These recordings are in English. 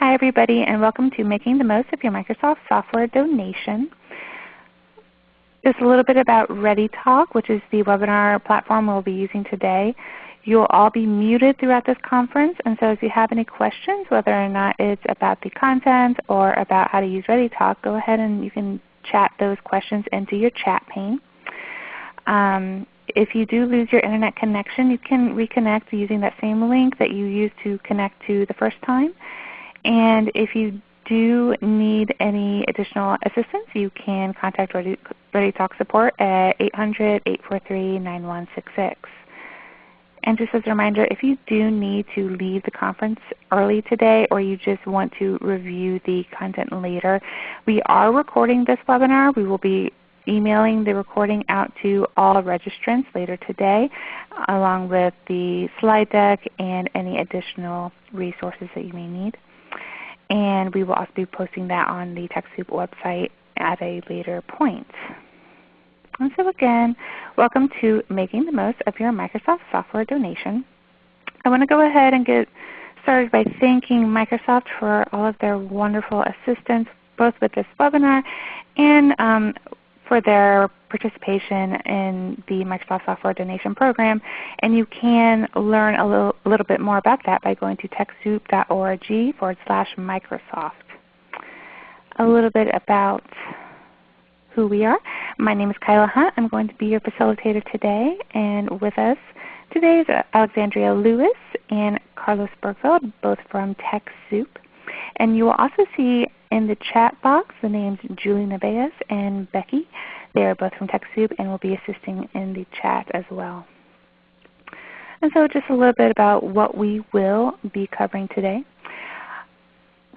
Hi everybody and welcome to Making the Most of Your Microsoft Software Donation. Just a little bit about ReadyTalk, which is the webinar platform we'll be using today. You'll all be muted throughout this conference, and so if you have any questions, whether or not it's about the content or about how to use ReadyTalk, go ahead and you can chat those questions into your chat pane. Um, if you do lose your Internet connection, you can reconnect using that same link that you used to connect to the first time. And if you do need any additional assistance, you can contact Ready, ReadyTalk support at 800-843-9166. And just as a reminder, if you do need to leave the conference early today or you just want to review the content later, we are recording this webinar. We will be emailing the recording out to all registrants later today along with the slide deck and any additional resources that you may need. And we will also be posting that on the TechSoup website at a later point. And so again, welcome to Making the Most of Your Microsoft Software Donation. I want to go ahead and get started by thanking Microsoft for all of their wonderful assistance both with this webinar and um, for their participation in the Microsoft Software Donation Program. And you can learn a little, little bit more about that by going to TechSoup.org forward slash Microsoft. A little bit about who we are. My name is Kyla Hunt. I'm going to be your facilitator today. And with us today is Alexandria Lewis and Carlos Bergfeld, both from TechSoup. And you will also see in the chat box the names Julie Nevaez and Becky. They are both from TechSoup and will be assisting in the chat as well. And so just a little bit about what we will be covering today.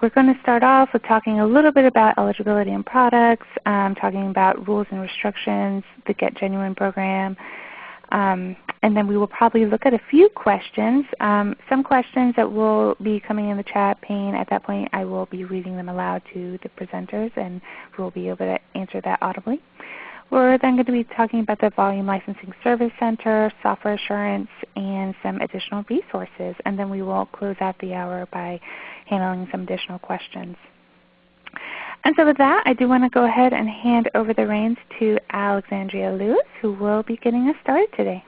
We're going to start off with talking a little bit about eligibility and products, um, talking about rules and restrictions, the Get Genuine program, um, and then we will probably look at a few questions. Um, some questions that will be coming in the chat pane. At that point I will be reading them aloud to the presenters and we will be able to answer that audibly. We're then going to be talking about the Volume Licensing Service Center, software assurance, and some additional resources. And then we will close out the hour by handling some additional questions. And so with that, I do want to go ahead and hand over the reins to Alexandria Lewis, who will be getting us started today.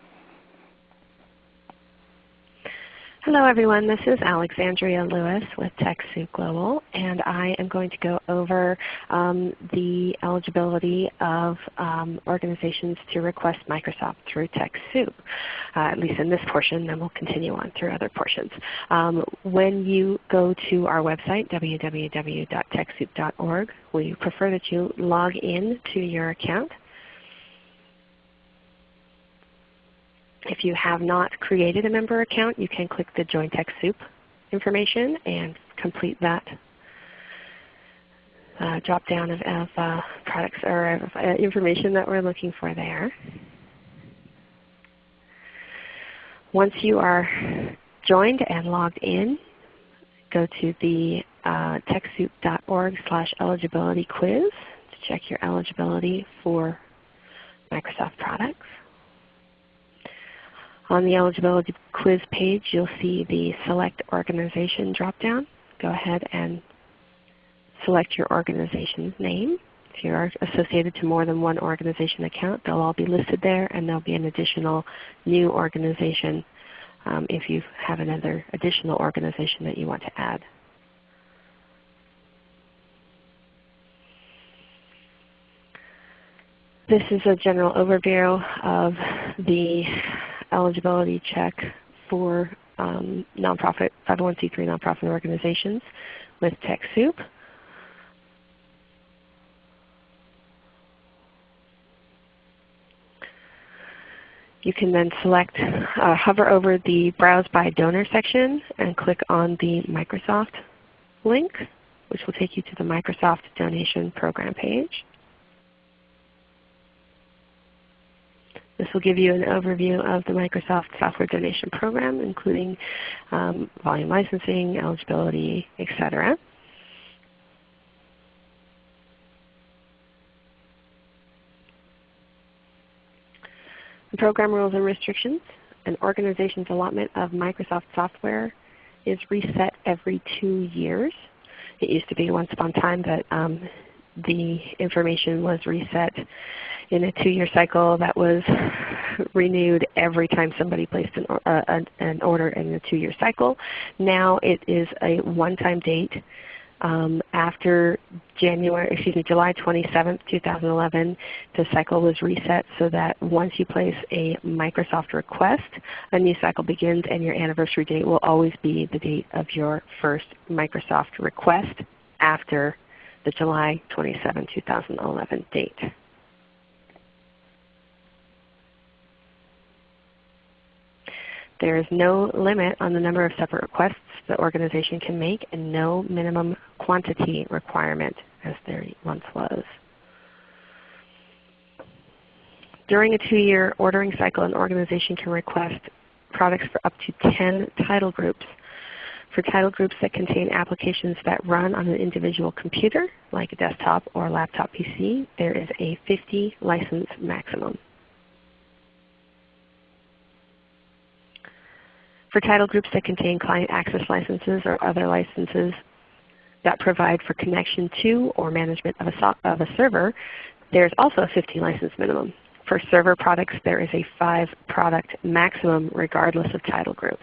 Hello everyone, this is Alexandria Lewis with TechSoup Global and I am going to go over um, the eligibility of um, organizations to request Microsoft through TechSoup, uh, at least in this portion, then we'll continue on through other portions. Um, when you go to our website, www.techsoup.org, we prefer that you log in to your account. If you have not created a member account, you can click the Join TechSoup information and complete that uh, drop down of, of uh, products or uh, information that we're looking for there. Once you are joined and logged in, go to the uh, TechSoup.org slash eligibility quiz to check your eligibility for Microsoft products. On the eligibility quiz page, you'll see the Select Organization dropdown. Go ahead and select your organization's name. If you're associated to more than one organization account, they'll all be listed there, and there'll be an additional new organization um, if you have another additional organization that you want to add. This is a general overview of the eligibility check for um, nonprofit 501c3 nonprofit organizations with TechSoup. You can then select, uh, hover over the Browse by Donor section and click on the Microsoft link, which will take you to the Microsoft Donation Program page. This will give you an overview of the Microsoft Software Donation Program, including um, volume licensing, eligibility, etc. The program rules and restrictions. An organization's allotment of Microsoft software is reset every two years. It used to be once upon time that um, the information was reset in a two-year cycle that was renewed every time somebody placed an, uh, an order in a two-year cycle. Now it is a one-time date um, after January, excuse me, July 27, 2011, the cycle was reset so that once you place a Microsoft request, a new cycle begins and your anniversary date will always be the date of your first Microsoft request after the July 27, 2011 date. There is no limit on the number of separate requests the organization can make and no minimum quantity requirement as there once was. During a two-year ordering cycle, an organization can request products for up to 10 title groups. For title groups that contain applications that run on an individual computer, like a desktop or laptop PC, there is a 50 license maximum. For title groups that contain client access licenses or other licenses that provide for connection to or management of a, so of a server, there is also a 50 license minimum. For server products, there is a 5 product maximum regardless of title group.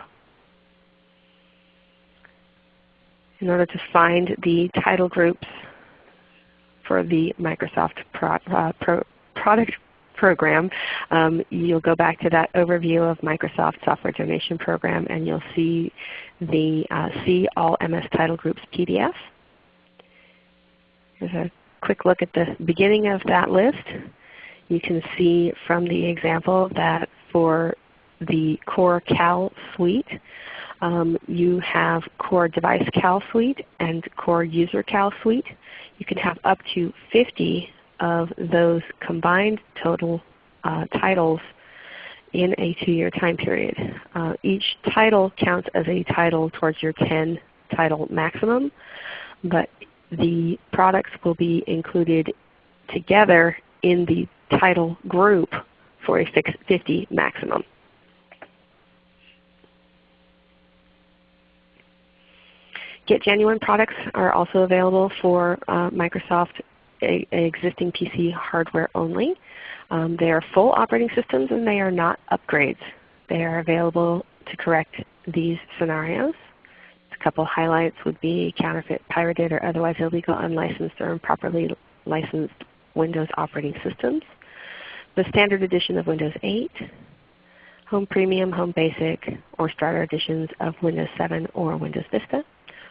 In order to find the title groups for the Microsoft pro, uh, pro, product program, um, you'll go back to that overview of Microsoft Software Donation Program and you'll see the uh, See All MS Title Groups PDF. Here's a quick look at the beginning of that list. You can see from the example that for the Core Cal Suite, um, you have Core Device Cal Suite and Core User Cal Suite. You can have up to 50 of those combined total uh, titles in a two-year time period. Uh, each title counts as a title towards your 10 title maximum, but the products will be included together in the title group for a 50 maximum. Get Genuine products are also available for uh, Microsoft a, existing PC hardware only. Um, they are full operating systems and they are not upgrades. They are available to correct these scenarios. A couple highlights would be counterfeit, pirated, or otherwise illegal, unlicensed, or improperly licensed Windows operating systems. The standard edition of Windows 8, Home Premium, Home Basic, or Starter editions of Windows 7 or Windows Vista,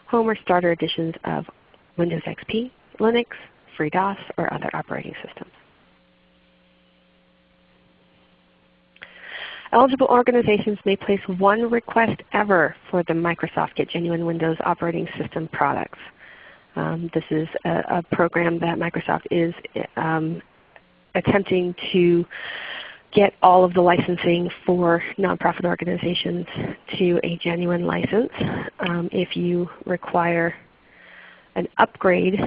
Home or Starter editions of Windows XP, Linux, FreeDOS, or other operating systems. Eligible organizations may place one request ever for the Microsoft Get Genuine Windows operating system products. Um, this is a, a, program that Microsoft is um, attempting to get all of the licensing for nonprofit organizations to a genuine license. Um, if you require an upgrade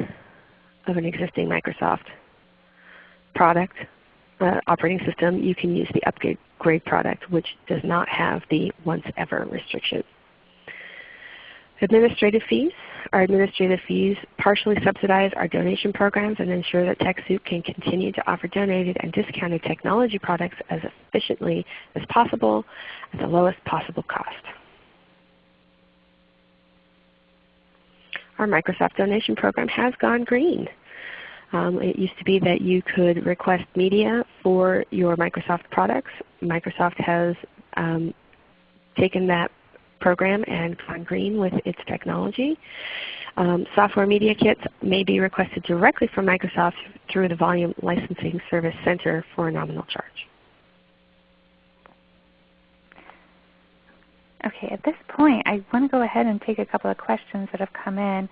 of an existing Microsoft product uh, operating system, you can use the upgrade product which does not have the once ever restriction. Administrative fees. Our administrative fees partially subsidize our donation programs and ensure that TechSoup can continue to offer donated and discounted technology products as efficiently as possible at the lowest possible cost. Our Microsoft donation program has gone green. Um, it used to be that you could request media for your Microsoft products. Microsoft has um, taken that program and gone green with its technology. Um, software media kits may be requested directly from Microsoft through the Volume Licensing Service Center for a nominal charge. Okay, at this point I want to go ahead and take a couple of questions that have come in.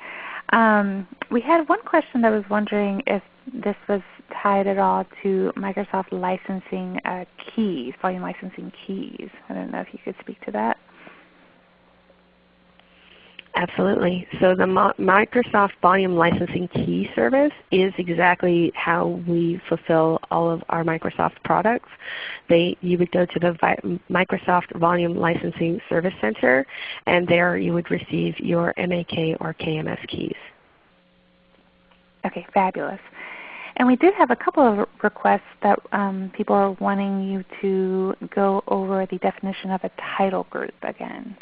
Um, we had one question that was wondering if this was tied at all to Microsoft licensing uh, keys, volume licensing keys. I don't know if you could speak to that. Absolutely. So the Microsoft Volume Licensing Key Service is exactly how we fulfill all of our Microsoft products. They, you would go to the Microsoft Volume Licensing Service Center, and there you would receive your MAK or KMS keys. Okay, fabulous. And we did have a couple of requests that um, people are wanting you to go over the definition of a title group again.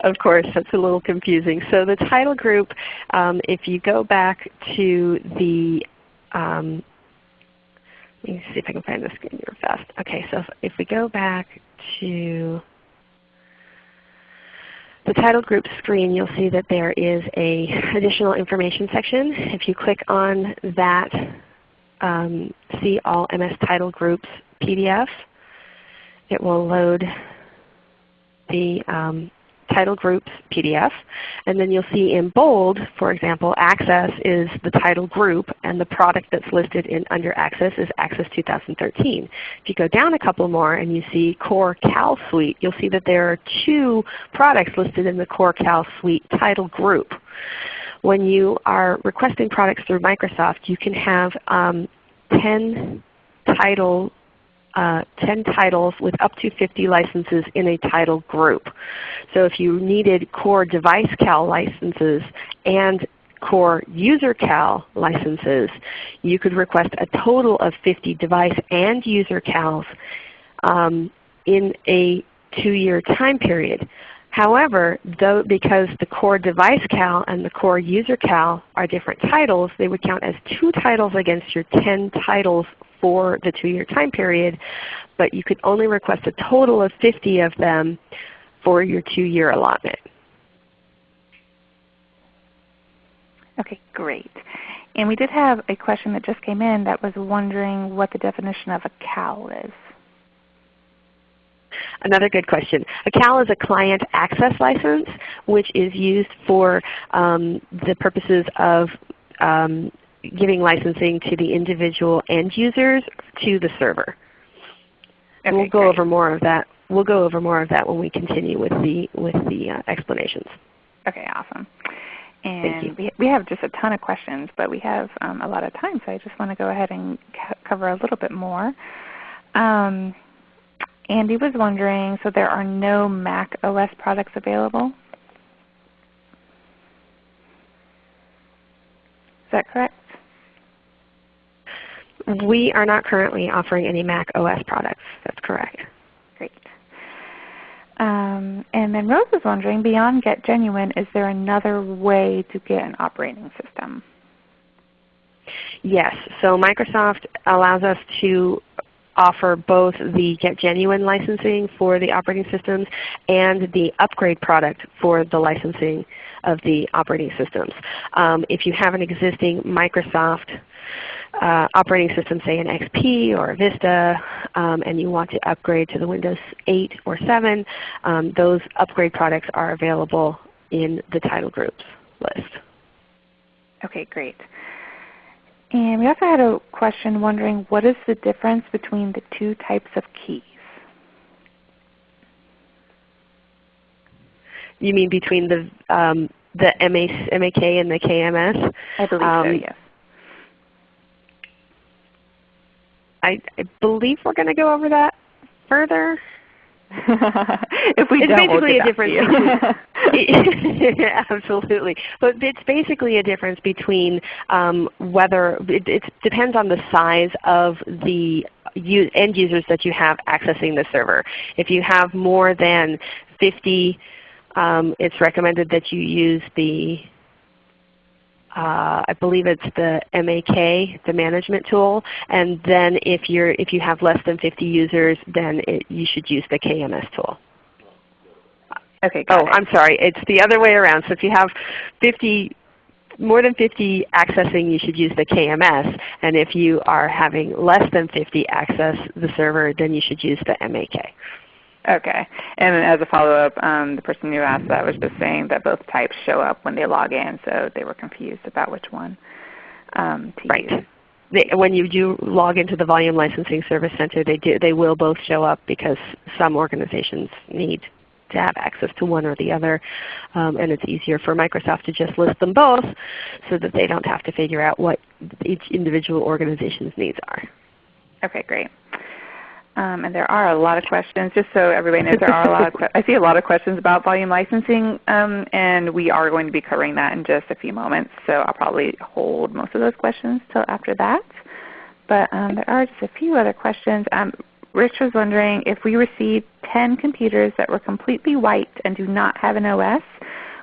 Of course, that's a little confusing. So the title group, um, if you go back to the, um, let me see if I can find the screen here fast. Okay, so if, if we go back to the title group screen, you'll see that there is a additional information section. If you click on that um, See All MS Title Groups PDF, it will load the um, title groups PDF. And then you'll see in bold, for example, Access is the title group and the product that's listed in under Access is Access 2013. If you go down a couple more and you see Core Cal Suite, you'll see that there are two products listed in the Core Cal Suite title group. When you are requesting products through Microsoft, you can have um, 10 title uh, 10 titles with up to 50 licenses in a title group. So if you needed core device cal licenses and core user cal licenses, you could request a total of 50 device and user cals um, in a two-year time period. However, though, because the core device cal and the core user cal are different titles, they would count as two titles against your 10 titles for the two-year time period, but you could only request a total of 50 of them for your two-year allotment. Okay, great. And we did have a question that just came in that was wondering what the definition of a CAL is. Another good question. A CAL is a client access license which is used for um, the purposes of um, giving licensing to the individual end users to the server. Okay, we'll go great. over more of that. We'll go over more of that when we continue with the with the uh, explanations. Okay, awesome. And we, we have just a ton of questions, but we have um, a lot of time, so I just want to go ahead and cover a little bit more. Um, Andy was wondering, so there are no Mac OS products available? Is that correct? We are not currently offering any Mac OS products. That's correct. Great. Um, and then Rose is wondering, beyond Get Genuine, is there another way to get an operating system? Yes. So Microsoft allows us to offer both the Get Genuine licensing for the operating systems and the upgrade product for the licensing of the operating systems. Um, if you have an existing Microsoft uh, operating system, say an XP or a Vista, um, and you want to upgrade to the Windows 8 or 7, um, those upgrade products are available in the title groups list. Okay, great. And we also had a question wondering what is the difference between the two types of keys? You mean between the um, the MA, MAK and the KMS? I believe um, so, yes. I, I believe we're going to go over that further. if we it's don't, basically we'll a difference. Between, absolutely, but it's basically a difference between um, whether it, it, depends on the size of the end users that you have accessing the server. If you have more than 50, um, it's recommended that you use the uh, I believe it's the MAK, the management tool. And then if, you're, if you have less than 50 users, then it, you should use the KMS tool. Okay. oh, it. I'm sorry. It's the other way around. So if you have 50, more than 50 accessing, you should use the KMS. And if you are having less than 50 access the server, then you should use the MAK. Okay. And as a follow-up, um, the person who asked that was just saying that both types show up when they log in, so they were confused about which one um, to right. use. They, when you do log into the Volume Licensing Service Center, they, do, they will both show up because some organizations need to have access to one or the other. Um, and it's easier for Microsoft to just list them both so that they don't have to figure out what each individual organization's needs are. Okay, great. Um, and there are a lot of questions. Just so everybody knows, there are a lot of I see a lot of questions about volume licensing, um, and we are going to be covering that in just a few moments. So I'll probably hold most of those questions till after that. But um, there are just a few other questions. Um, Rich was wondering if we received 10 computers that were completely white and do not have an OS,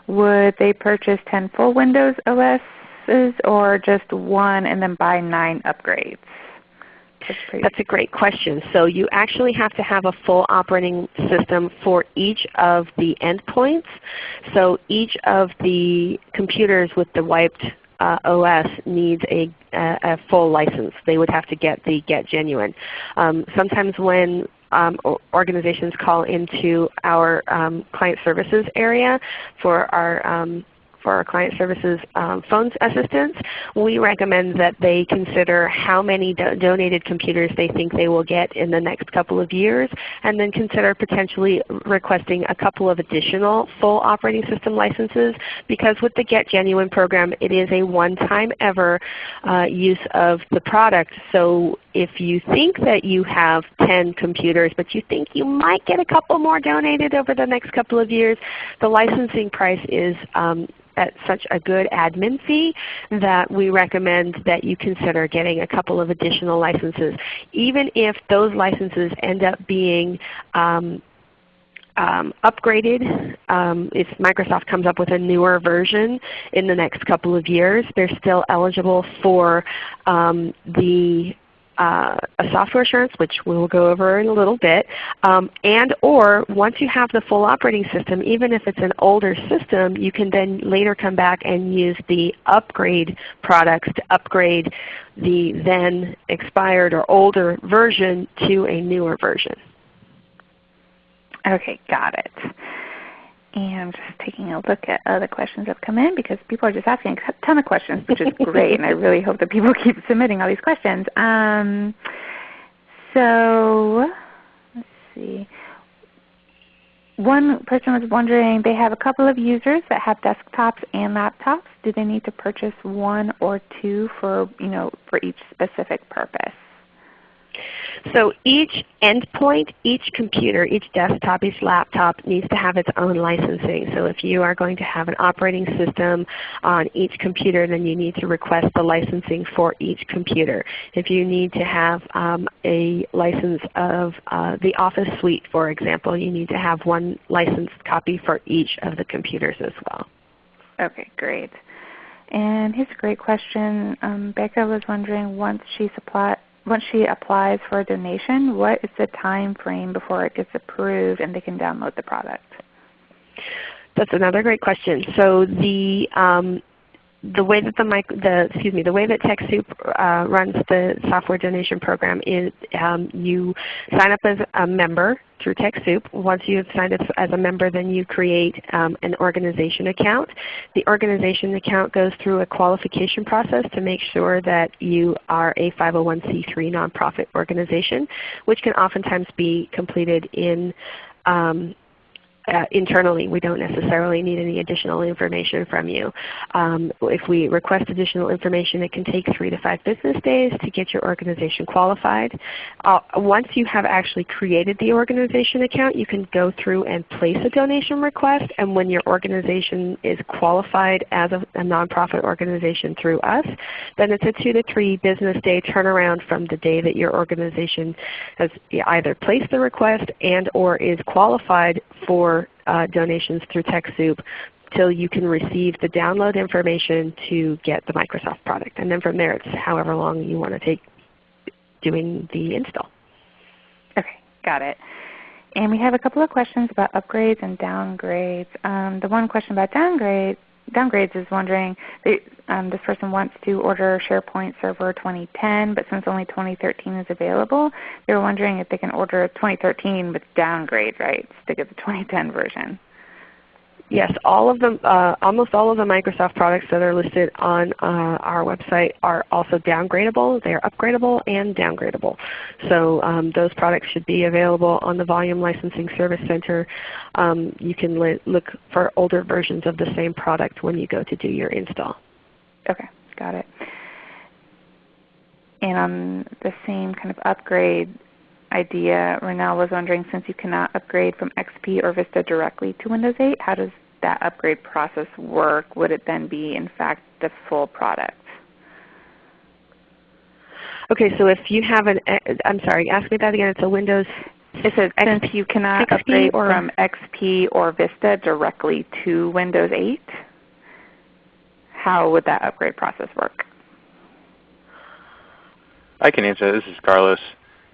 would they purchase 10 full Windows OSs or just one and then buy 9 upgrades? That's, That's a great question. So you actually have to have a full operating system for each of the endpoints. So each of the computers with the wiped uh, OS needs a, a, a, full license. They would have to get the Get Genuine. Um, sometimes when um, organizations call into our um, client services area for our um, for our client services um, phone assistants, we recommend that they consider how many do donated computers they think they will get in the next couple of years, and then consider potentially requesting a couple of additional full operating system licenses because with the Get Genuine program, it is a one-time ever uh, use of the product. So if you think that you have 10 computers, but you think you might get a couple more donated over the next couple of years, the licensing price is um, at such a good admin fee that we recommend that you consider getting a couple of additional licenses. Even if those licenses end up being um, um, upgraded. Um, if Microsoft comes up with a newer version in the next couple of years, they're still eligible for um, the uh, a software assurance, which we will go over in a little bit, um, and or once you have the full operating system, even if it's an older system, you can then later come back and use the upgrade products to upgrade the then expired or older version to a newer version. Okay, got it. And just taking a look at other questions that have come in because people are just asking a ton of questions, which is great. and I really hope that people keep submitting all these questions. Um, so let's see. One person was wondering, they have a couple of users that have desktops and laptops. Do they need to purchase one or two for, you know, for each specific purpose? So each endpoint, each computer, each desktop, each laptop needs to have its own licensing. So if you are going to have an operating system on each computer, then you need to request the licensing for each computer. If you need to have um, a license of uh, the Office suite, for example, you need to have one licensed copy for each of the computers as well. Okay, great. And here's a great question. Um, Becca was wondering once she supply, once she applies for a donation, what is the time frame before it gets approved and they can download the product? That's another great question. So the um, the way that the, the excuse me the way that TechSoup uh, runs the software donation program is um, you sign up as a member through TechSoup. Once you have signed up as a member, then you create um, an organization account. The organization account goes through a qualification process to make sure that you are a 501c3 nonprofit organization, which can oftentimes be completed in um, uh, internally. We don't necessarily need any additional information from you. Um, if we request additional information, it can take three to five business days to get your organization qualified. Uh, once you have actually created the organization account, you can go through and place a donation request. And when your organization is qualified as a, a nonprofit organization through us, then it's a two to three business day turnaround from the day that your organization has either placed the request and or is qualified for uh, donations through TechSoup till you can receive the download information to get the Microsoft product. And then from there it's however long you want to take doing the install. Okay, got it. And we have a couple of questions about upgrades and downgrades. Um, the one question about downgrade downgrades is wondering, they, um, this person wants to order SharePoint Server 2010, but since only 2013 is available, they're wondering if they can order 2013 with downgrade rights to get the 2010 version. Yes, all of them, uh, almost all of the Microsoft products that are listed on uh, our website are also downgradable. They are upgradable and downgradable. So um, those products should be available on the Volume Licensing Service Center. Um, you can look for older versions of the same product when you go to do your install. Okay, got it. And on the same kind of upgrade idea. Renell was wondering, since you cannot upgrade from XP or Vista directly to Windows 8, how does that upgrade process work? Would it then be, in fact, the full product? Okay, so if you have an, I'm sorry, ask me that again. It's a Windows. It says since you cannot XP upgrade or? from XP or Vista directly to Windows 8, how would that upgrade process work? I can answer. This is Carlos.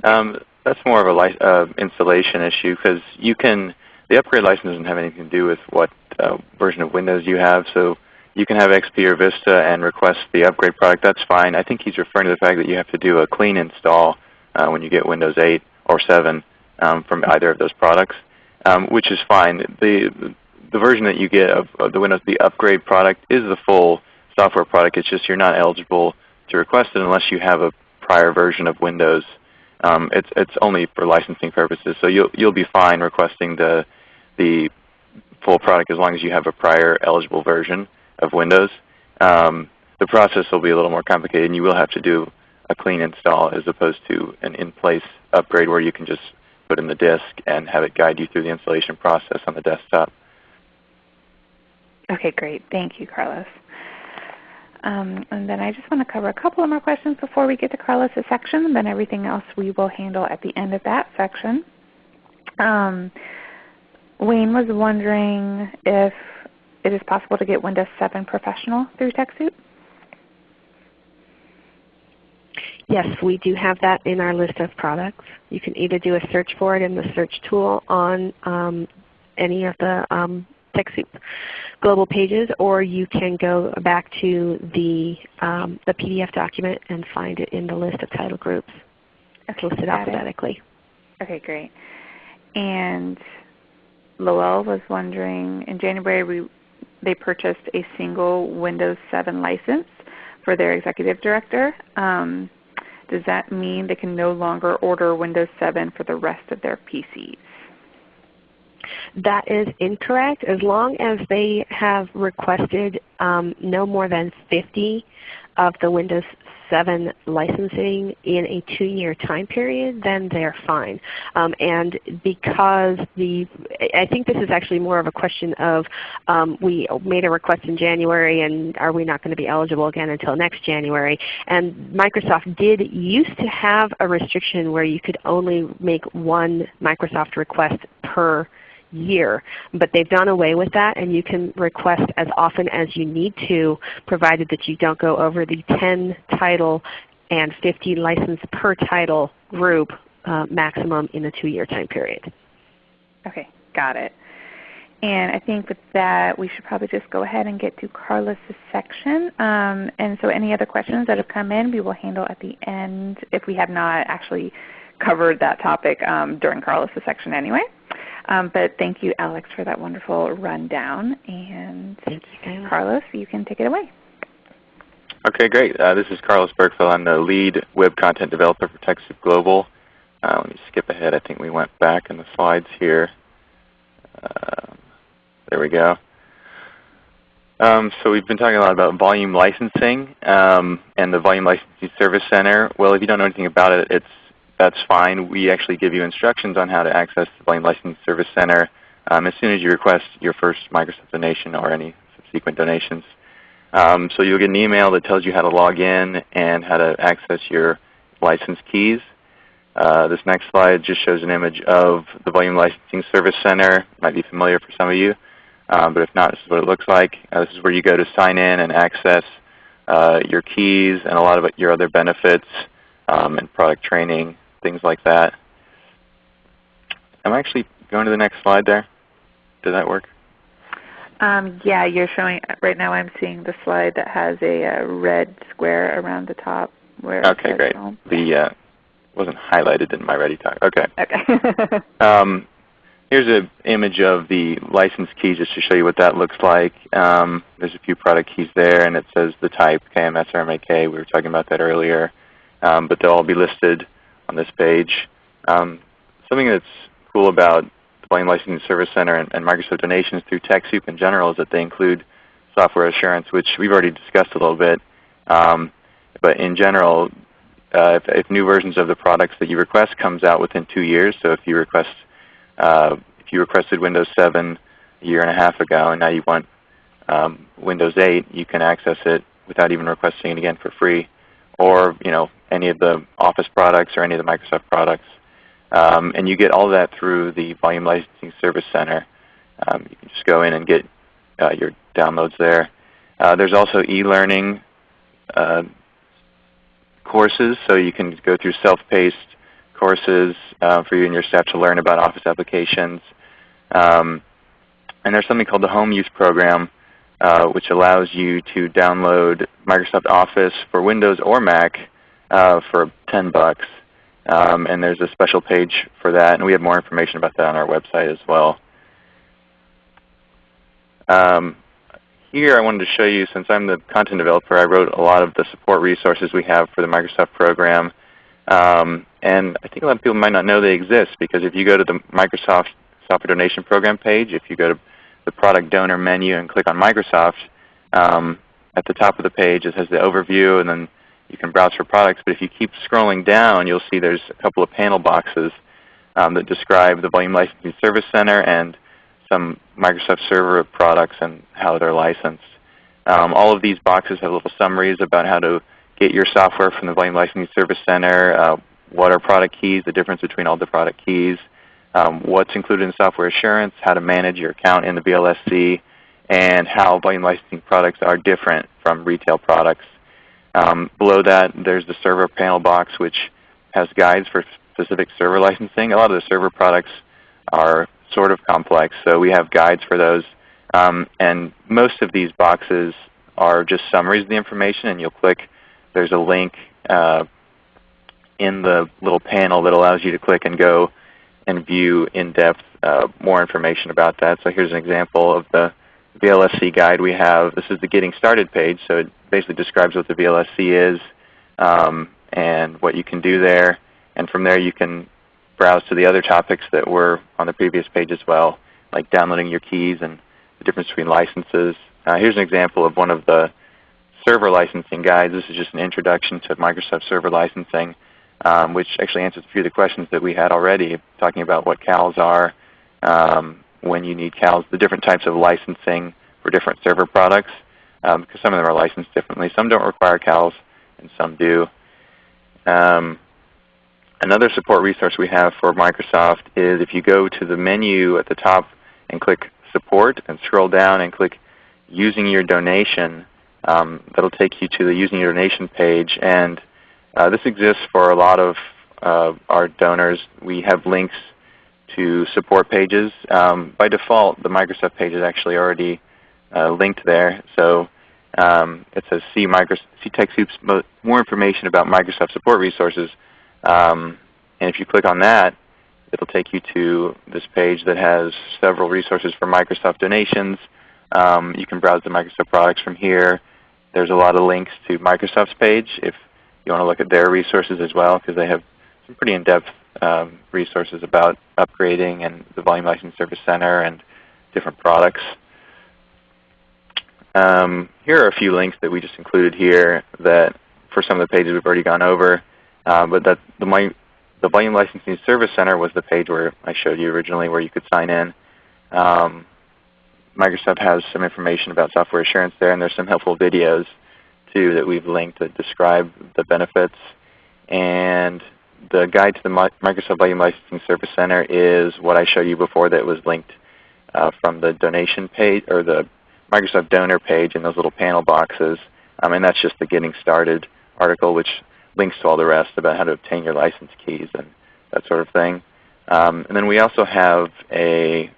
Um, that's more of a uh, installation issue because you can. The upgrade license doesn't have anything to do with what uh, version of Windows you have. So you can have XP or Vista and request the upgrade product. That's fine. I think he's referring to the fact that you have to do a clean install uh, when you get Windows 8 or 7 um, from either of those products, um, which is fine. The, the version that you get of, of, the Windows, the upgrade product, is the full software product. It's just you're not eligible to request it unless you have a prior version of Windows. Um, it's, it's only for licensing purposes. So you'll, you'll be fine requesting the, the full product as long as you have a prior eligible version of Windows. Um, the process will be a little more complicated and you will have to do a clean install as opposed to an in-place upgrade where you can just put in the disk and have it guide you through the installation process on the desktop. Okay, great. Thank you, Carlos. Um, and then I just want to cover a couple of more questions before we get to Carlos' section. And then everything else we will handle at the end of that section. Um, Wayne was wondering if it is possible to get Windows 7 Professional through TechSoup. Yes, we do have that in our list of products. You can either do a search for it in the search tool on um, any of the um, TechSoup global pages, or you can go back to the, um, the PDF document and find it in the list of title groups. It's listed alphabetically. It. Okay, great. And Lowell was wondering, in January we, they purchased a single Windows 7 license for their executive director. Um, does that mean they can no longer order Windows 7 for the rest of their PCs? That is incorrect. As long as they have requested um, no more than 50 of the Windows 7 licensing in a two-year time period, then they're fine. Um, and because the, I think this is actually more of a question of um, we made a request in January and are we not going to be eligible again until next January. And Microsoft did used to have a restriction where you could only make one Microsoft request per year. But they've done away with that and you can request as often as you need to provided that you don't go over the 10 title and 50 license per title group uh, maximum in a 2-year time period. Okay, got it. And I think with that we should probably just go ahead and get to Carlos' section. Um, and so any other questions that have come in we will handle at the end if we have not actually covered that topic um, during Carlos' section anyway. Um, but thank you, Alex, for that wonderful rundown. And you, Carlos, you can take it away. Okay, great. Uh, this is Carlos Bergfeld. I'm the lead web content developer for TechSoup Global. Uh, let me skip ahead. I think we went back in the slides here. Uh, there we go. Um, so we've been talking a lot about volume licensing um, and the Volume Licensing Service Center. Well, if you don't know anything about it, it's that's fine. We actually give you instructions on how to access the Volume Licensing Service Center um, as soon as you request your first Microsoft donation or any subsequent donations. Um, so you'll get an email that tells you how to log in and how to access your license keys. Uh, this next slide just shows an image of the Volume Licensing Service Center. It might be familiar for some of you, um, but if not, this is what it looks like. Uh, this is where you go to sign in and access uh, your keys and a lot of your other benefits um, and product training things like that. I'm actually going to the next slide there. Did that work? Um, yeah, you're showing, right now I'm seeing the slide that has a, a red square around the top. Where okay, great. Home. The uh, wasn't highlighted in my ReadyTalk. Okay. Okay. um, here's an image of the license key just to show you what that looks like. Um, there's a few product keys there, and it says the type KMS or MAK. We were talking about that earlier. Um, but they'll all be listed on this page. Um, something that's cool about the Volume Licensing Service Center and, and, Microsoft donations through TechSoup in general is that they include software assurance, which we've already discussed a little bit. Um, but in general, uh, if, if, new versions of the products that you request comes out within two years. So if you request, uh, if you requested Windows 7 a year and a half ago, and now you want um, Windows 8, you can access it without even requesting it again for free, or you know any of the Office products or any of the Microsoft products. Um, and you get all that through the Volume Licensing Service Center. Um, you can just go in and get uh, your downloads there. Uh, there's also e-learning uh, courses, so you can go through self-paced courses uh, for you and your staff to learn about Office applications. Um, and there's something called the Home Use Program, uh, which allows you to download Microsoft Office for Windows or Mac uh, for 10 bucks. Um, and there's a special page for that, and we have more information about that on our website as well. Um, here I wanted to show you, since I'm the content developer, I wrote a lot of the support resources we have for the Microsoft program. Um, and I think a lot of people might not know they exist because if you go to the Microsoft Software Donation Program page, if you go to the product donor menu and click on Microsoft, um, at the top of the page it has the overview and then you can browse for products. But if you keep scrolling down, you'll see there's a couple of panel boxes um, that describe the Volume Licensing Service Center and some Microsoft Server products and how they're licensed. Um, all of these boxes have little summaries about how to get your software from the Volume Licensing Service Center, uh, what are product keys, the difference between all the product keys, um, what's included in software assurance, how to manage your account in the VLSC, and how volume licensing products are different from retail products. Um, below that, there's the server panel box, which has guides for specific server licensing. A lot of the server products are sort of complex, so we have guides for those. Um, and most of these boxes are just summaries of the information, and you'll click. There's a link uh, in the little panel that allows you to click and go and view in-depth uh, more information about that. So here's an example of the VLSC guide we have. This is the Getting Started page, so it basically describes what the VLSC is um, and what you can do there. And from there you can browse to the other topics that were on the previous page as well, like downloading your keys and the difference between licenses. Uh, here's an example of one of the server licensing guides. This is just an introduction to Microsoft Server licensing um, which actually answers a few of the questions that we had already, talking about what CALs are, um, when you need CALs, the different types of licensing for different server products, um, because some of them are licensed differently. Some don't require CALs, and some do. Um, another support resource we have for Microsoft is if you go to the menu at the top and click Support and scroll down and click Using Your Donation, um, that'll take you to the Using Your Donation page. and uh, this exists for a lot of uh, our donors. We have links to support pages. Um, by default, the Microsoft page is actually already uh, linked there. So um, it says see, Microsoft, see TechSoup's more information about Microsoft support resources. Um, and if you click on that, it will take you to this page that has several resources for Microsoft donations. Um, you can browse the Microsoft products from here. There's a lot of links to Microsoft's page if you want to look at their resources as well because they have some pretty in-depth um, resources about upgrading and the Volume Licensing Service Center and different products. Um, here are a few links that we just included here that for some of the pages we've already gone over. Uh, but that the, the Volume Licensing Service Center was the page where I showed you originally where you could sign in. Um, Microsoft has some information about software assurance there, and there's some helpful videos too that we've linked that describe the benefits. And the guide to the Microsoft Volume Licensing Service Center is what I showed you before that was linked uh, from the donation page or the Microsoft donor page in those little panel boxes. Um, and that's just the Getting Started article which links to all the rest about how to obtain your license keys and that sort of thing. Um, and then we also have a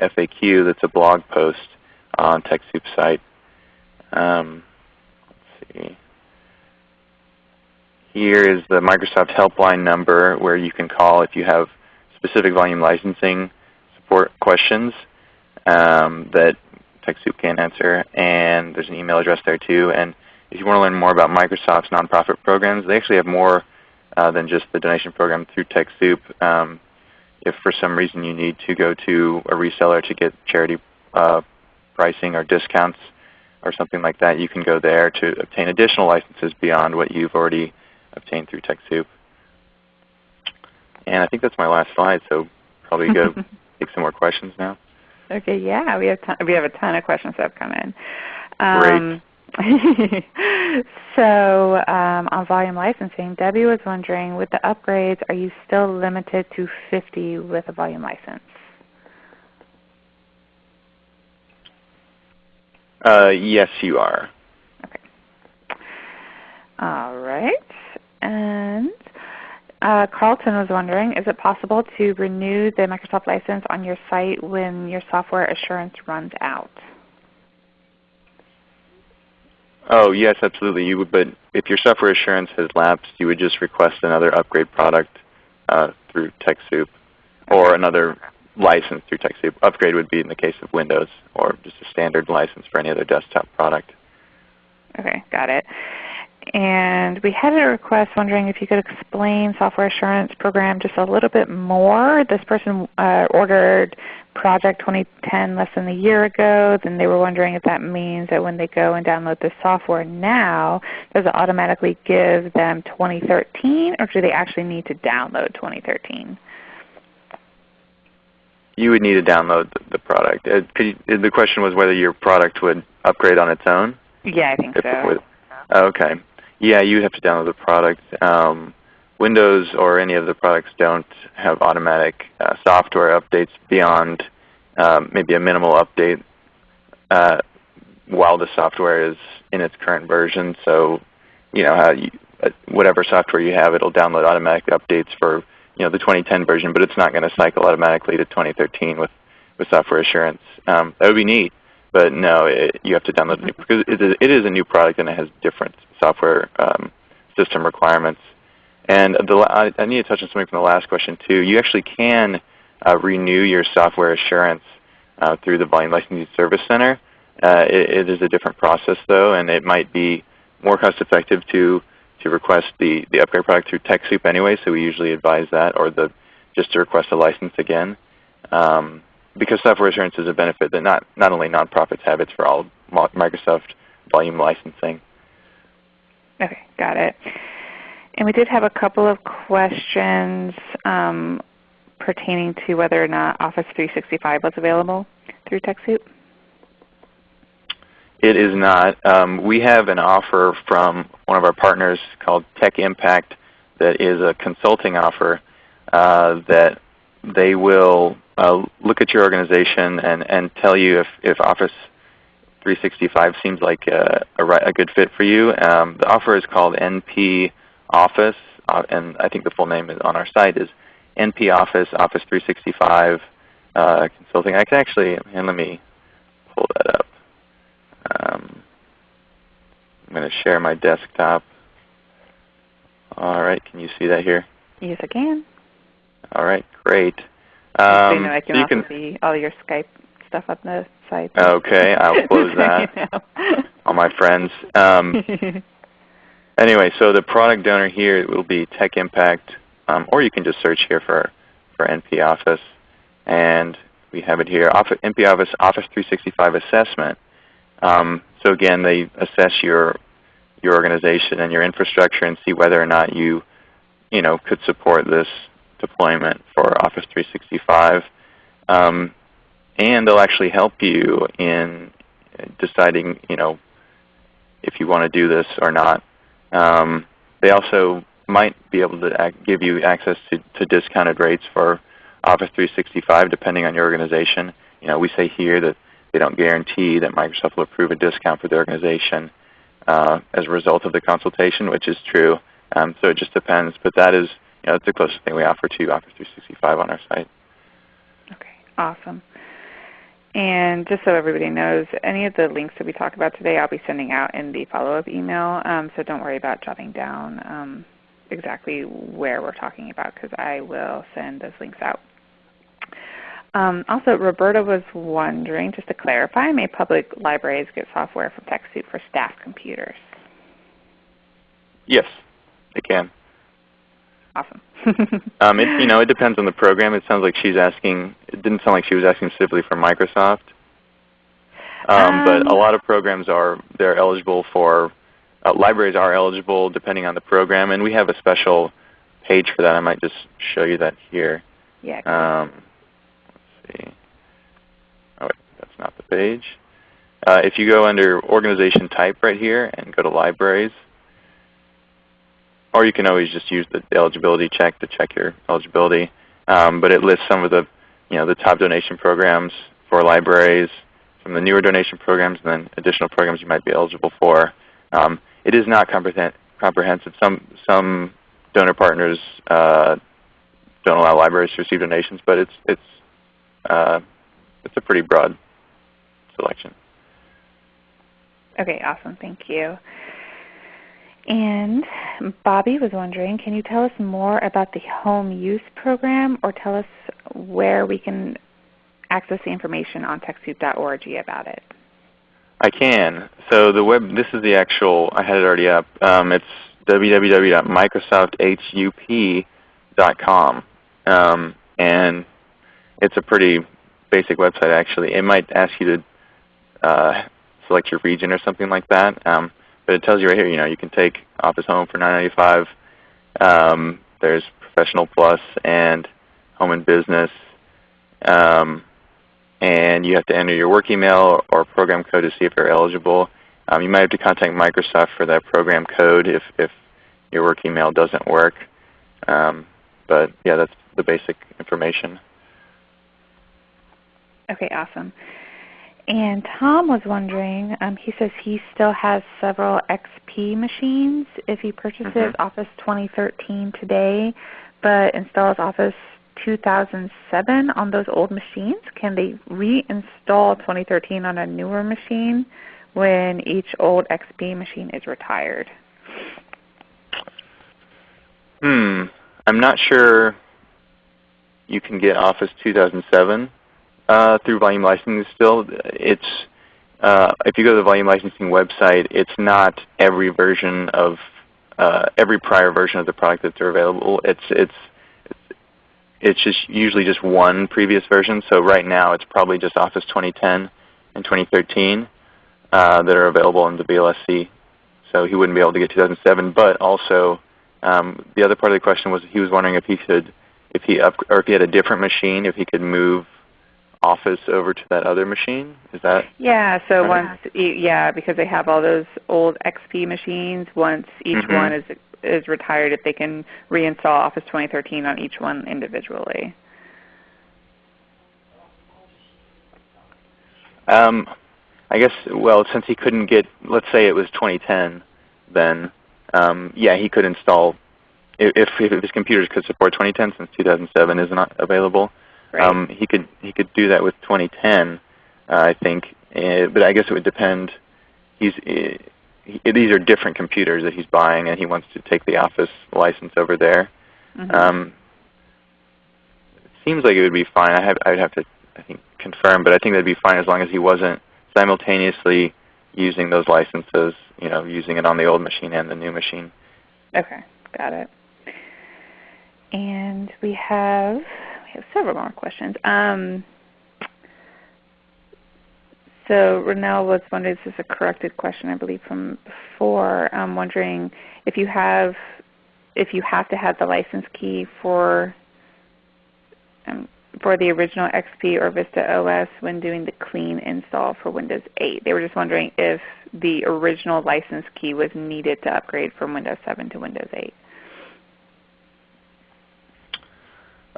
FAQ that's a blog post on TechSoup's site. Um, let's see. Here is the Microsoft helpline number where you can call if you have specific volume licensing support questions um, that TechSoup can answer. And there's an email address there too. And if you want to learn more about Microsoft's nonprofit programs, they actually have more uh, than just the donation program through TechSoup. Um, if for some reason you need to go to a reseller to get charity uh, pricing or discounts, or something like that, you can go there to obtain additional licenses beyond what you've already obtained through TechSoup. And I think that's my last slide, so probably go take some more questions now. Okay, yeah, we have we have a ton of questions that have come in. Um, Great. so um, on volume licensing, Debbie was wondering, with the upgrades, are you still limited to 50 with a volume license? Uh, yes, you are. Okay. All right. And uh, Carlton was wondering, is it possible to renew the Microsoft license on your site when your software assurance runs out? Oh yes, absolutely. You would, but if your software assurance has lapsed, you would just request another upgrade product uh, through TechSoup, or another license through TechSoup. Upgrade would be in the case of Windows, or just a standard license for any other desktop product. Okay, got it. And we had a request wondering if you could explain software assurance program just a little bit more. This person uh, ordered Project 2010 less than a year ago. Then they were wondering if that means that when they go and download the software now, does it automatically give them 2013 or do they actually need to download 2013? You would need to download the, product. Uh, you, the question was whether your product would upgrade on its own? Yeah, I think so. Okay. Yeah, you have to download the product. Um, Windows or any of the products don't have automatic uh, software updates beyond um, maybe a minimal update uh, while the software is in its current version. So, you know, how you, uh, whatever software you have, it'll download automatic updates for you know the 2010 version, but it's not going to cycle automatically to 2013 with with software assurance. Um, that would be neat, but no, it, you have to download it because it is, a new product and it has different software um, system requirements. And the, I, I, need to touch on something from the last question too. You actually can uh, renew your software assurance uh, through the Volume Licensing Service Center. Uh, it, it is a different process though, and it might be more cost effective to to request the, the upgrade product through TechSoup anyway, so we usually advise that, or the just to request a license again. Um, because software assurance is a benefit that not, not only nonprofits have, it's for all Microsoft volume licensing. Okay, got it. And we did have a couple of questions um, pertaining to whether or not Office 365 was available through TechSoup. It is not. Um, we have an offer from one of our partners called Tech Impact that is a consulting offer uh, that they will uh, look at your organization and, and tell you if, if Office 365 seems like a, a, a good fit for you. Um, the offer is called NP Office, uh, and I think the full name is on our site is NP Office Office 365 uh, Consulting. I can actually, and let me pull that up. Um, I'm going to share my desktop. All right, can you see that here? Yes, I can. All right, great. Um, so you know, I can so also can, see all your Skype stuff on the site. Okay, I'll close that. all my friends. Um, anyway, so the product donor here will be Tech Impact, um, or you can just search here for, for NP Office. And we have it here, Office, NP Office Office 365 Assessment. Um, so again, they assess your your organization and your infrastructure and see whether or not you you know could support this deployment for Office 365. Um, and they'll actually help you in deciding you know if you want to do this or not. Um, they also might be able to give you access to, to discounted rates for Office 365 depending on your organization. You know, we say here that they don't guarantee that Microsoft will approve a discount for the organization uh, as a result of the consultation, which is true. Um, so it just depends. But that is, know, that's the closest thing we offer to Office 365 on our site. Okay, awesome. And just so everybody knows, any of the links that we talk about today I'll be sending out in the follow-up email. Um, so don't worry about jotting down um, exactly where we're talking about because I will send those links out. Um, also, Roberta was wondering, just to clarify, may public libraries get software from TechSoup for staff computers? Yes, they can. Awesome. um, it, you know, it depends on the program. It sounds like she's asking. It didn't sound like she was asking specifically for Microsoft. Um, um, but a um, lot of programs are they're eligible for uh, libraries are eligible depending on the program, and we have a special page for that. I might just show you that here. Yeah. Um, let's see. Oh wait, that's not the page. Uh, if you go under organization type right here and go to libraries, or you can always just use the eligibility check to check your eligibility. Um, but it lists some of the, you know, the top donation programs for libraries, some of the newer donation programs, and then additional programs you might be eligible for. Um, it is not comprehensive. Some some donor partners uh, don't allow libraries to receive donations, but it's it's uh, it's a pretty broad selection. Okay, awesome. Thank you. And Bobby was wondering, can you tell us more about the home use program or tell us where we can access the information on TechSoup.org about it? I can. So the web, this is the actual, I had it already up. Um, it's www.microsofthUP.com. Um, and it's a pretty basic website actually. It might ask you to uh, select your region or something like that. Um, but it tells you right here, you know, you can take Office Home for $9.95. Um, there's Professional Plus and Home and Business. Um, and you have to enter your work email or program code to see if you're eligible. Um, you might have to contact Microsoft for that program code if, if your work email doesn't work. Um, but yeah, that's the basic information. Okay, awesome. And Tom was wondering, um, he says he still has several XP machines if he purchases mm -hmm. Office 2013 today, but installs Office 2007 on those old machines. Can they reinstall 2013 on a newer machine when each old XP machine is retired? Hmm. I'm not sure you can get Office 2007 uh, through volume licensing still. It's uh, if you go to the volume licensing website, it's not every version of uh, every prior version of the product that's available. It's it's it's just usually just one previous version. So right now it's probably just Office 2010 and 2013 uh, that are available in the VLSC. So he wouldn't be able to get 2007. But also um, the other part of the question was he was wondering if he could, if he up, or if he had a different machine, if he could move Office over to that other machine? Is that? Yeah. So right? once, yeah, because they have all those old XP machines. Once each mm -hmm. one is is retired, if they can reinstall Office 2013 on each one individually. Um, I guess. Well, since he couldn't get, let's say it was 2010, then um, yeah, he could install if, if his computers could support 2010 since 2007 is not available. Right. Um, he could he could do that with 2010, uh, I think. Uh, but I guess it would depend. He's uh, he, these are different computers that he's buying, and he wants to take the Office license over there. Mm-hmm. Um, seems like it would be fine. I have I would have to I think confirm, but I think that'd be fine as long as he wasn't simultaneously using those licenses. You know, using it on the old machine and the new machine. Okay, got it. And we have we have several more questions. Um, so Renell was wondering, this is a corrected question I believe from before, I'm wondering if you have if you have to have the license key for um, for the original XP or Vista OS when doing the clean install for Windows 8. They were just wondering if the original license key was needed to upgrade from Windows 7 to Windows 8.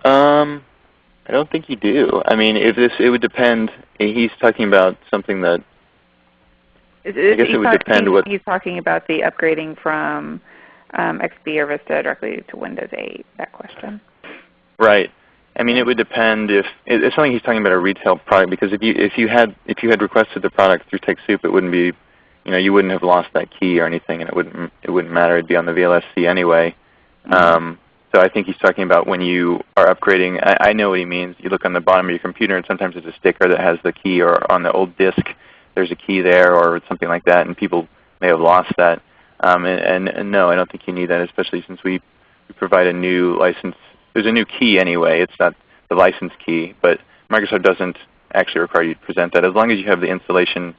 Um, I don't think you do. I mean, if this, it would depend. He's talking about something that. Is, is, I guess it would depend he's, what he's talking about the upgrading from um, XP or Vista directly to Windows 8. That question. Right. I mean, it would depend if it's something he's talking about a retail product because if you if you had if you had requested the product through TechSoup, it wouldn't be, you know, you wouldn't have lost that key or anything, and it wouldn't it wouldn't matter. It'd be on the VLSC anyway. Mm -hmm. um, so I think he's talking about when you are upgrading. I, I know what he means. You look on the bottom of your computer, and sometimes there's a sticker that has the key, or on the old disk, there's a key there, or something like that, and people may have lost that. Um, and, and, and no, I don't think you need that, especially since we, we provide a new license. There's a new key anyway. It's not the license key, but Microsoft doesn't actually require you to present that as long as you have the installation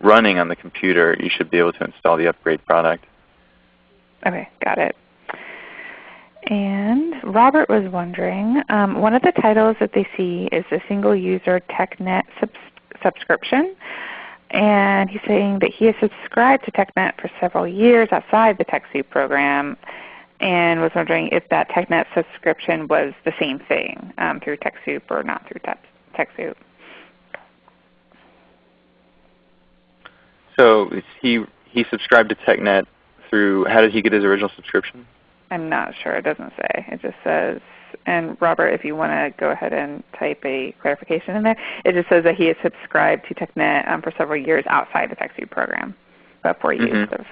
running on the computer, you should be able to install the upgrade product. Okay, got it. And Robert was wondering, um, one of the titles that they see is the single user TechNet subs subscription. And he's saying that he has subscribed to TechNet for several years outside the TechSoup program and was wondering if that TechNet subscription was the same thing um, through TechSoup or not through Tech TechSoup. So he he subscribed to TechNet through. How did he get his original subscription? I'm not sure. It doesn't say. It just says. And Robert, if you want to go ahead and type a clarification in there, it just says that he has subscribed to TechNet um, for several years outside the TechSoup program before he mm -hmm.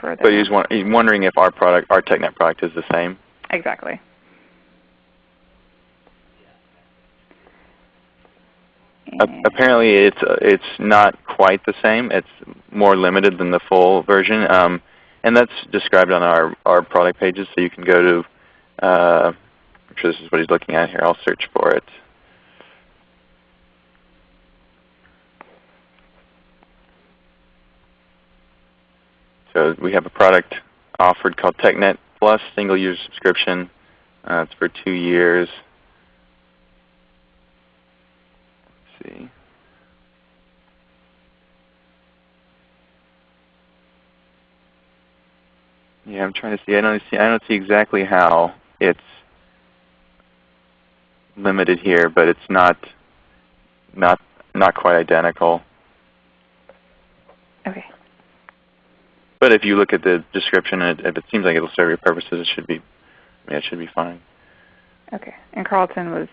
further. But he's, he's wondering if our product, our TechNet product, is the same. Exactly. apparently, it's uh, it's not quite the same. It's more limited than the full version, um, and that's described on our our product pages. So you can go to. Uh, I'm sure this is what he's looking at here. I'll search for it. So we have a product offered called TechNet Plus single user subscription. Uh, it's for two years. Let's see. Yeah, I'm trying to see. I don't see. I don't see exactly how it's limited here, but it's not not not quite identical. Okay. But if you look at the description, and if it seems like it'll serve your purposes, it should be, yeah, it should be fine. Okay. And Carlton was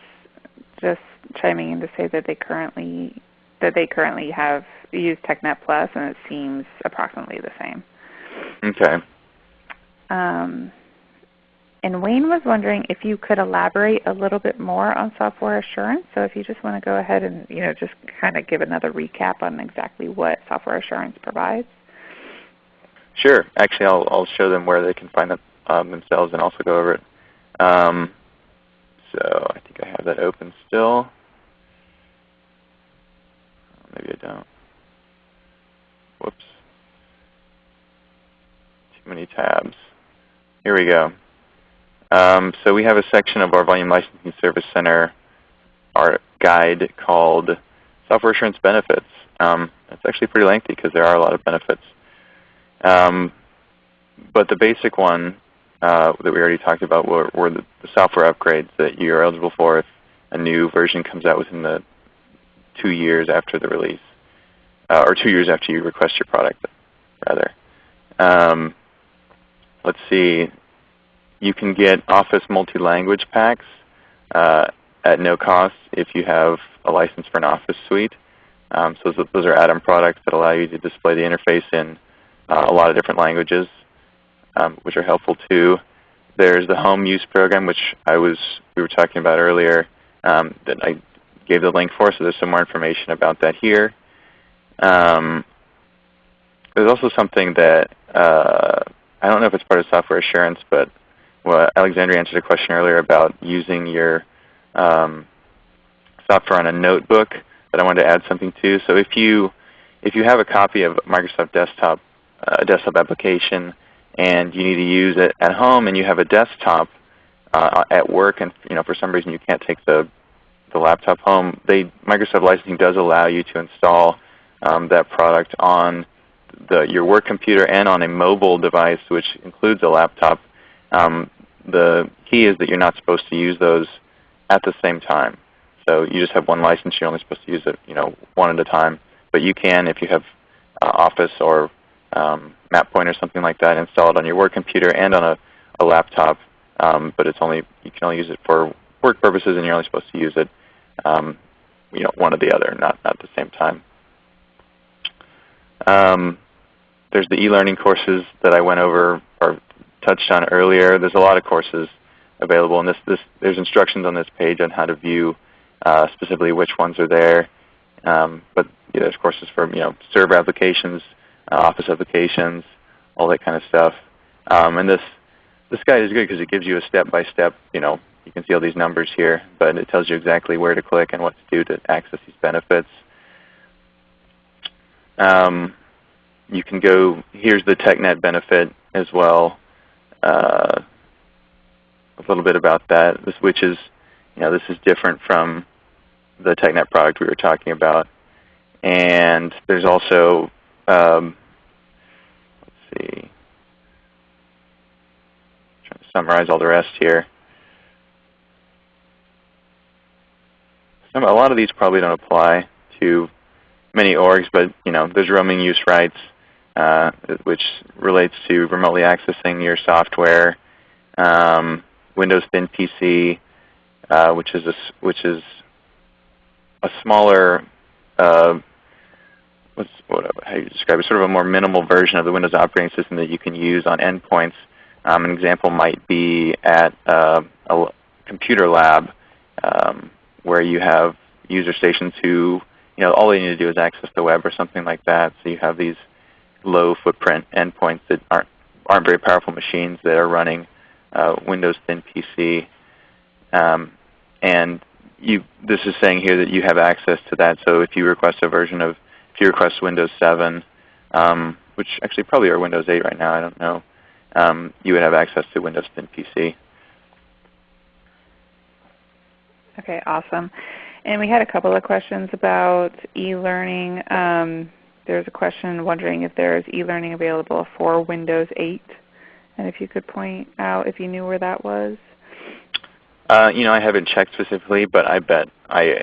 just chiming in to say that they currently that they currently have used TechNet Plus, and it seems approximately the same. Okay. Um, and Wayne was wondering if you could elaborate a little bit more on software assurance. So if you just want to go ahead and you know just kind of give another recap on exactly what software assurance provides. Sure. Actually, I'll, I'll show them where they can find it um, themselves and also go over it. Um, so I think I have that open still. Maybe I don't. Whoops. Too many tabs. Here we go. Um, so we have a section of our Volume Licensing Service Center, our guide called Software Assurance Benefits. Um, it's actually pretty lengthy because there are a lot of benefits. Um, but the basic one uh, that we already talked about were, were the, the, software upgrades that you're eligible for if a new version comes out within the two years after the release, uh, or two years after you request your product, rather. Um, let's see. You can get Office multi-language packs uh, at no cost if you have a license for an Office suite. Um, so those are add-on products that allow you to display the interface in uh, a lot of different languages, um, which are helpful too. There's the home use program, which I was we were talking about earlier, um, that I gave the link for. So there's some more information about that here. Um, there's also something that uh, I don't know if it's part of software assurance, but well, Alexandria answered a question earlier about using your um, software on a notebook that I wanted to add something to. So if you if you have a copy of Microsoft Desktop a desktop application and you need to use it at home and you have a desktop uh, at work and you know for some reason you can't take the the laptop home, they Microsoft licensing does allow you to install um, that product on the, your work computer and on a mobile device, which includes a laptop. Um, the key is that you're not supposed to use those at the same time. So you just have one license. You're only supposed to use it, you know, one at a time. But you can, if you have uh, Office or um, MapPoint or something like that, install it on your work computer and on a, a laptop. Um, but it's only you can only use it for work purposes, and you're only supposed to use it, um, you know, one or the other, not not at the same time. Um, there's the e-learning courses that I went over or touched on earlier. There's a lot of courses available, and this, this there's instructions on this page on how to view uh, specifically which ones are there. Um, but yeah, there's courses for you know server applications, uh, Office applications, all that kind of stuff. Um, and this this guide is good because it gives you a step-by-step, you know, you can see all these numbers here, but it tells you exactly where to click and what to do to access these benefits. um, you can go, here's the TechNet benefit as well. Uh, a little bit about that, which is, you know, this is different from the TechNet product we were talking about. And there's also, um, let's see, I'm trying to summarize all the rest here. A lot of these probably don't apply to many orgs, but you know, there's roaming use rights, uh, which relates to remotely accessing your software. Um, Windows Thin PC, uh, which is a, which is a smaller, uh, what's, what, how you describe it, sort of a more minimal version of the Windows operating system that you can use on endpoints. Um, an example might be at uh, a computer lab um, where you have user stations who, you know, all they need to do is access the web or something like that. So you have these low footprint endpoints that aren't aren't very powerful machines that are running uh, Windows Thin PC. Um, and you, this is saying here that you have access to that. So if you request a version of, if you request Windows 7, um, which actually probably are Windows 8 right now, I don't know, um, you would have access to Windows Thin PC. Okay, awesome. And we had a couple of questions about e-learning. Um, there's a question wondering if there's e-learning available for Windows 8, and if you could point out if you knew where that was. Uh, you know, I haven't checked specifically, but I bet I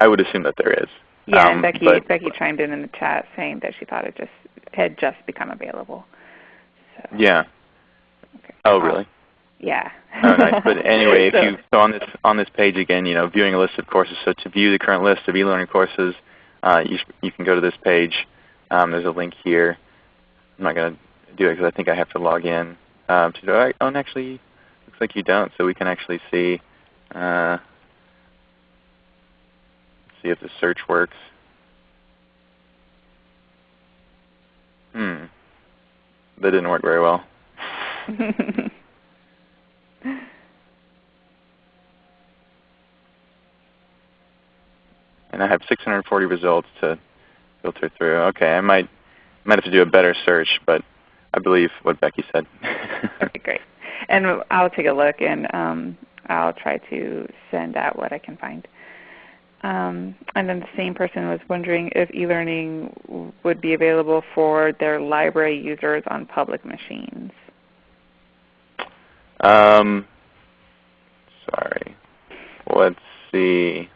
I would assume that there is. Yeah, um, and Becky but, Becky chimed in in the chat saying that she thought it just had just become available. So. Yeah. Okay. Oh, really? Yeah. oh, nice. But anyway, so, if you so on this on this page again, you know, viewing a list of courses. So to view the current list of e-learning courses, uh, you you can go to this page. Um, there's a link here. I'm not going to do it because I think I have to log in um, to do it. Oh, and actually, looks like you don't. So we can actually see uh, see if the search works. Hmm. That didn't work very well. and I have 640 results to filter through. Okay, I might might have to do a better search, but I believe what Becky said. okay, great. And I'll take a look and um, I'll try to send out what I can find. Um, and then the same person was wondering if e-learning would be available for their library users on public machines. Um, sorry. Let's see.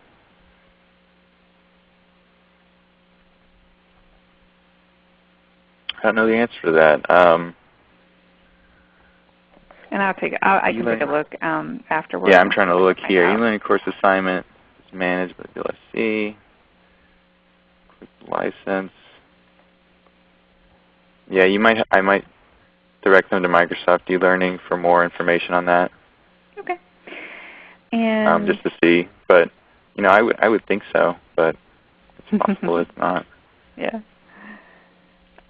I don't know the answer to that. Um, and I'll take I'll, I can take a look um, afterwards. Yeah, I'm trying to look here. E-learning course assignment is managed by VLSC. Quick license. Yeah, you might. I might direct them to Microsoft e-learning for more information on that. Okay. And um, just to see, but you know, I would I would think so, but it's possible it's not. Yeah.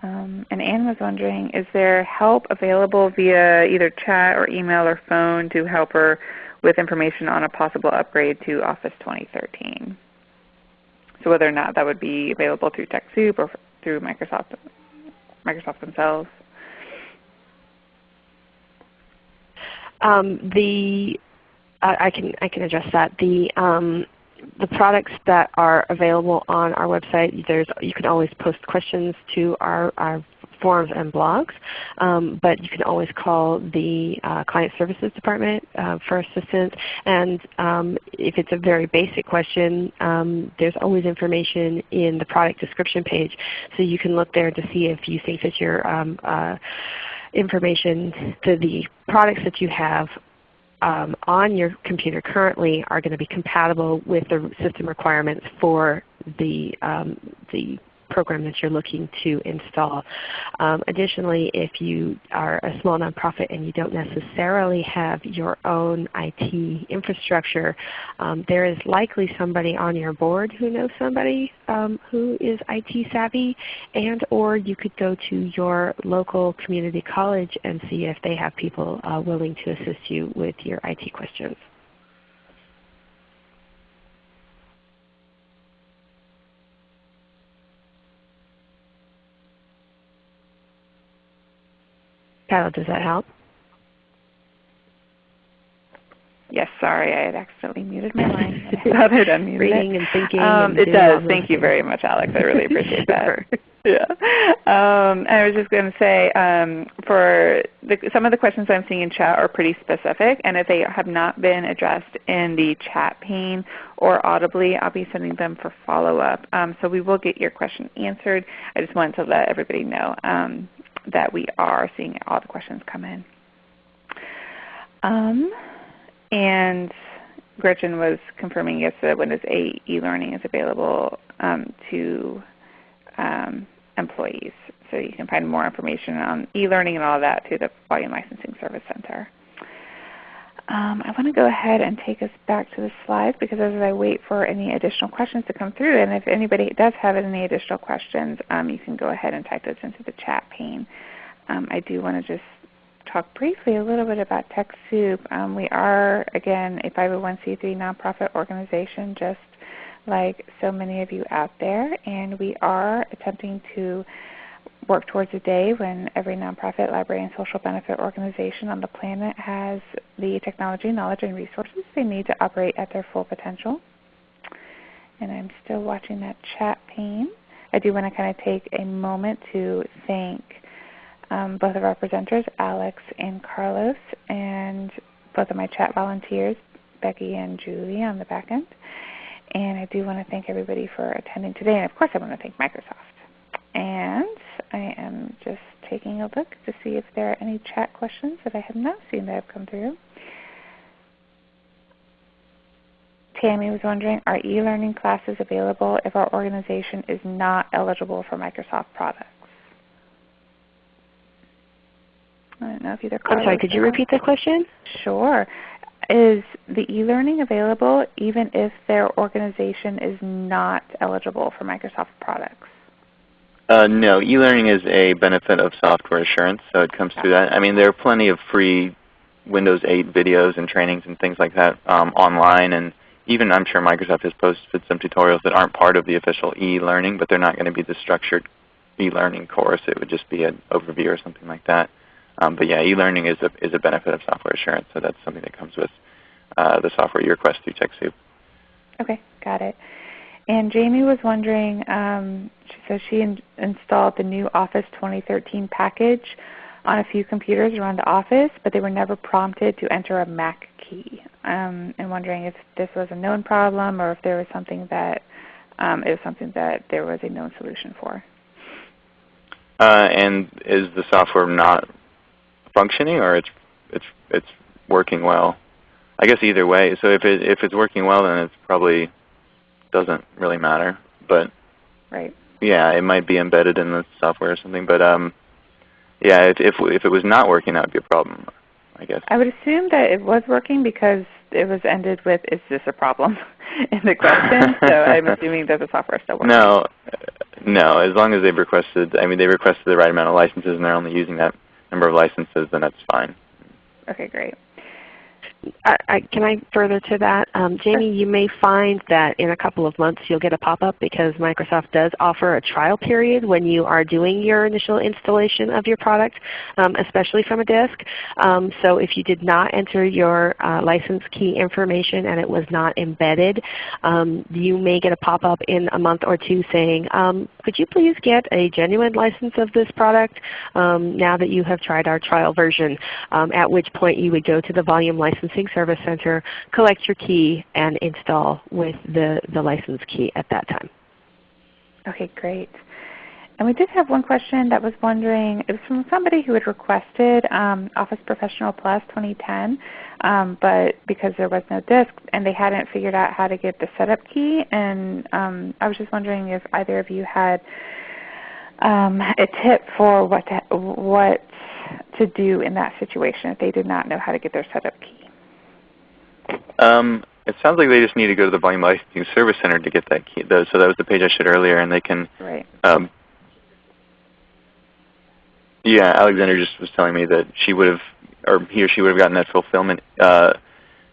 Um, and Anne was wondering, is there help available via either chat or email or phone to help her with information on a possible upgrade to Office 2013? So whether or not that would be available through TechSoup or through Microsoft, Microsoft themselves. Um, the I can I can address that. The um, the products that are available on our website, there's, you can always post questions to our, our forums and blogs, um, but you can always call the uh, Client Services Department uh, for assistance. And um, if it's a very basic question, um, there's always information in the product description page. So you can look there to see if you think that your um, uh, information to the products that you have um, on your computer currently are going to be compatible with the system requirements for the, um, the program that you're looking to install. Um, additionally, if you are a small nonprofit and you don't necessarily have your own IT infrastructure, um, there is likely somebody on your board who knows somebody um, who is IT savvy and or you could go to your local community college and see if they have people uh, willing to assist you with your IT questions. Paddle, does that help? Yes, sorry, I had accidentally muted my line. I unmuted Reading it. and thinking. Um, and it does. Thank you very much, Alex. I really appreciate that. Yeah. Um, I was just going to say, um, for the, some of the questions I'm seeing in chat are pretty specific, and if they have not been addressed in the chat pane or audibly, I'll be sending them for follow-up. Um, so we will get your question answered. I just wanted to let everybody know um, that we are seeing all the questions come in. Um, and Gretchen was confirming yes that Windows 8 e-learning is available um, to um, employees. So you can find more information on e-learning and all that through the Volume Licensing Service Center. Um, I want to go ahead and take us back to the slides because as I wait for any additional questions to come through, and if anybody does have any additional questions, um, you can go ahead and type those into the chat pane. Um, I do want to just talk briefly a little bit about TechSoup. Um, we are, again, a 501c3 nonprofit organization just like so many of you out there, and we are attempting to work towards a day when every nonprofit, library, and social benefit organization on the planet has the technology, knowledge, and resources they need to operate at their full potential. And I'm still watching that chat pane. I do want to kind of take a moment to thank um, both of our presenters, Alex and Carlos, and both of my chat volunteers, Becky and Julie on the back end. And I do want to thank everybody for attending today. And of course I want to thank Microsoft. And I am just taking a look to see if there are any chat questions that I have not seen that have come through. Tammy was wondering, are e-learning classes available if our organization is not eligible for Microsoft products? I don't know if either I'm sorry, could you repeat the question? Sure. Is the e-learning available even if their organization is not eligible for Microsoft products? Uh, no, e-learning is a benefit of software assurance, so it comes through that. I mean, there are plenty of free Windows 8 videos and trainings and things like that um, online, and even I'm sure Microsoft has posted some tutorials that aren't part of the official e-learning, but they're not going to be the structured e-learning course. It would just be an overview or something like that. Um, but yeah, e-learning is a, is a benefit of software assurance, so that's something that comes with uh, the software you request through TechSoup. Okay, got it. And Jamie was wondering, um, she says she in installed the new Office 2013 package on a few computers around the office, but they were never prompted to enter a MAK key. Um, and wondering if this was a known problem or if there was something that um, it was something that there was a known solution for. Uh, and is the software not functioning, or it's it's it's working well? I guess either way. So if it if it's working well, then it's probably doesn't really matter. But Right. yeah, it might be embedded in the software or something. But um, yeah, if if if it was not working, that would be a problem. I guess. I would assume that it was working because it was ended with, is this a problem in the question. so I'm assuming that the software is still working. No, uh, no. As long as they've requested, I mean, they requested the right amount of licenses, and they're only using that number of licenses, then that's fine. Okay, great. I, I, can I further to that? Um, Jamie, you may find that in a couple of months you'll get a pop-up because Microsoft does offer a trial period when you are doing your initial installation of your product, um, especially from a disk. Um, so if you did not enter your uh, license key information and it was not embedded, um, you may get a pop-up in a month or two saying, um, could you please get a genuine license of this product um, now that you have tried our trial version, um, at which point you would go to the volume licensing service center, collect your key, and install with the, the license key at that time. Okay, great. And we did have one question that was wondering, it was from somebody who had requested um, Office Professional Plus 2010, um, but because there was no disk and they hadn't figured out how to get the setup key, and um, I was just wondering if either of you had um, a tip for what to, what to do in that situation if they did not know how to get their setup key. Um, it sounds like they just need to go to the Volume Licensing Service Center to get that key. Though, so that was the page I showed earlier, and they can. Right. Um, yeah, Alexander just was telling me that she would have, or he or she would have gotten that fulfillment, uh,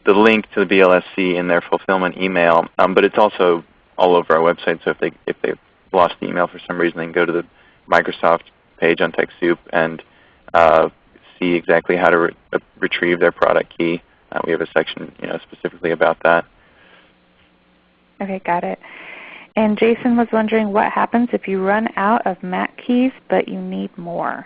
the link to the VLSC in their fulfillment email. Um, but it's also all over our website. So if they if they've lost the email for some reason, they can go to the Microsoft page on TechSoup and uh, see exactly how to re uh, retrieve their product key, uh, we have a section you know, specifically about that. Okay, got it. And Jason was wondering what happens if you run out of MAK keys but you need more.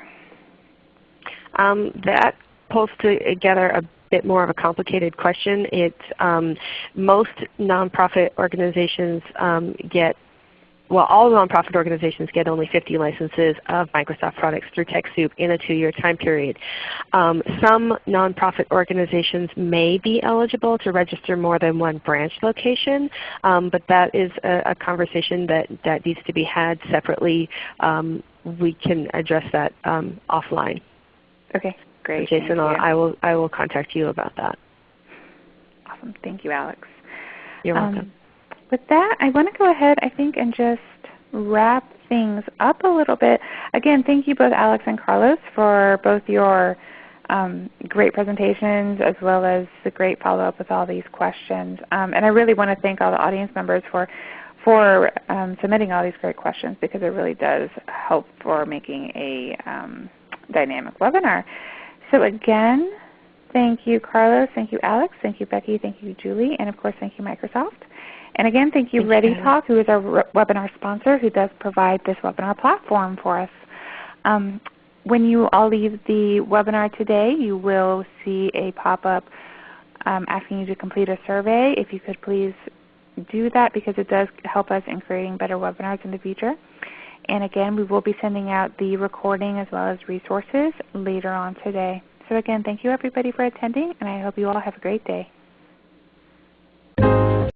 Um, that pulls together a bit more of a complicated question. It, um, most nonprofit organizations um, get well, all nonprofit organizations get only 50 licenses of Microsoft products through TechSoup in a two-year time period. Um, some nonprofit organizations may be eligible to register more than one branch location, um, but that is a, a, conversation that, that needs to be had separately. Um, we can address that um, offline. Okay, great. Jason, I will, I will contact you about that. Awesome. Thank you, Alex. You're welcome. With that, I want to go ahead I think and just wrap things up a little bit. Again, thank you both Alex and Carlos for both your um, great presentations as well as the great follow-up with all these questions. Um, and I really want to thank all the audience members for, for um, submitting all these great questions because it really does help for making a um, dynamic webinar. So again, thank you Carlos, thank you Alex, thank you Becky, thank you Julie, and of course thank you Microsoft. And again, thank you ReadyTalk, who is our webinar sponsor, who does provide this webinar platform for us. Um, when you all leave the webinar today, you will see a pop-up um, asking you to complete a survey. If you could please do that because it does help us in creating better webinars in the future. And again, we will be sending out the recording as well as resources later on today. So again, thank you everybody for attending, and I hope you all have a great day.